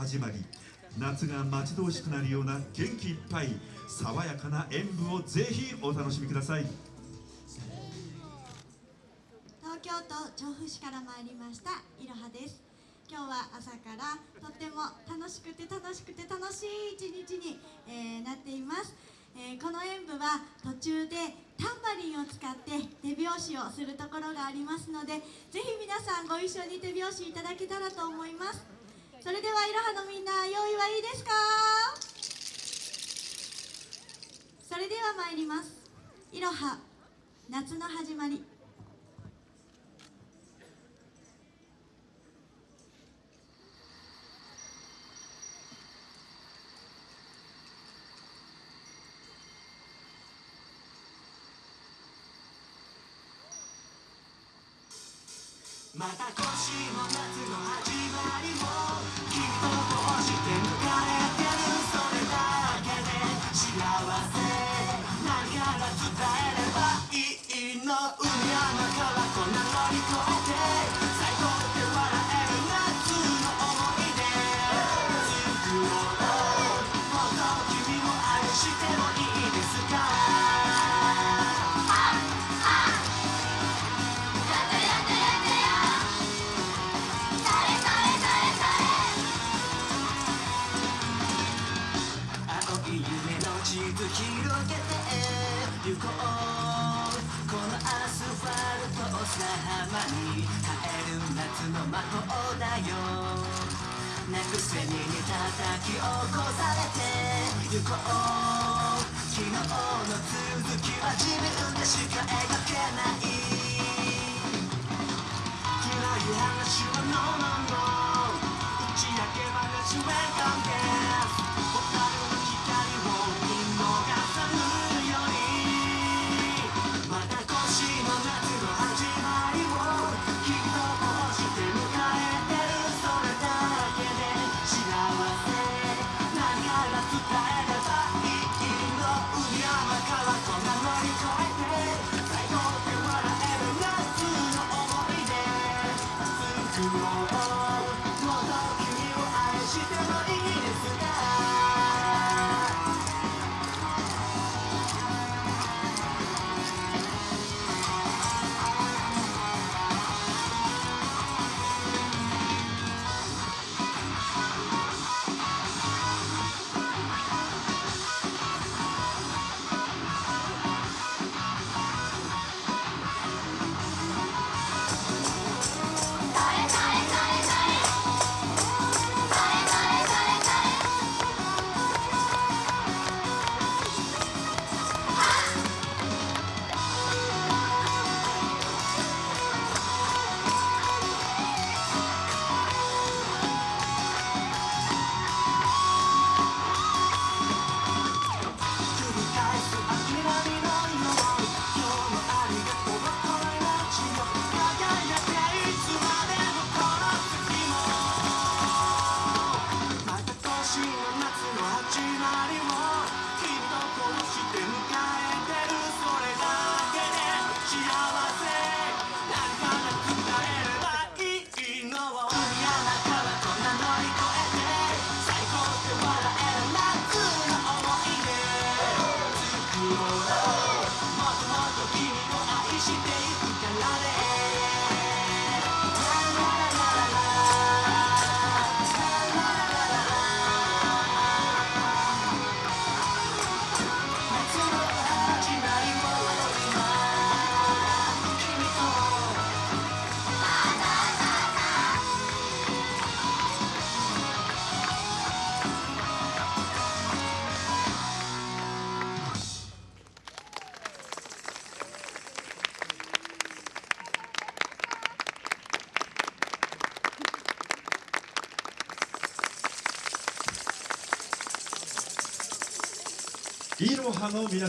始まり夏が待ち遠しくなるような元気いっぱい爽やかな演舞をぜひお楽しみください。東京都調布市から参りましたいろはです。今日は朝からとっても楽しくて楽しくて楽しい一日に、えーなっています、えーこの演舞は途中でタンバリンを使って手拍子をするところがありますのでぜひ皆さんご一緒に手拍子いただけたらと思います。それではいろはのみんな用意はいいですか？それでは参ります。いろは夏の始まり。また今年も夏の始まりを行こう。このアスファルトを砂浜に変える夏の魔法だよ。なくせに叩き起こされて行こう昨日の続きは自分でしか描けない。暗い話は No No No 君を愛してもいいねしていろはの皆様